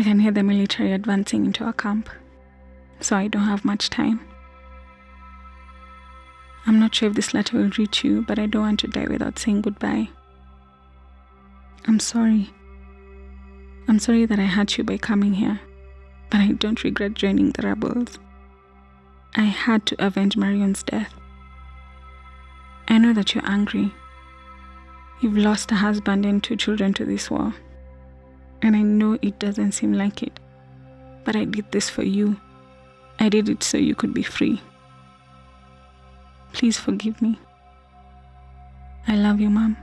I can hear the military advancing into our camp, so I don't have much time. I'm not sure if this letter will reach you, but I don't want to die without saying goodbye. I'm sorry. I'm sorry that I hurt you by coming here, but I don't regret joining the rebels. I had to avenge Marion's death. I know that you're angry. You've lost a husband and two children to this war. And I know it doesn't seem like it. But I did this for you. I did it so you could be free. Please forgive me. I love you, Mom.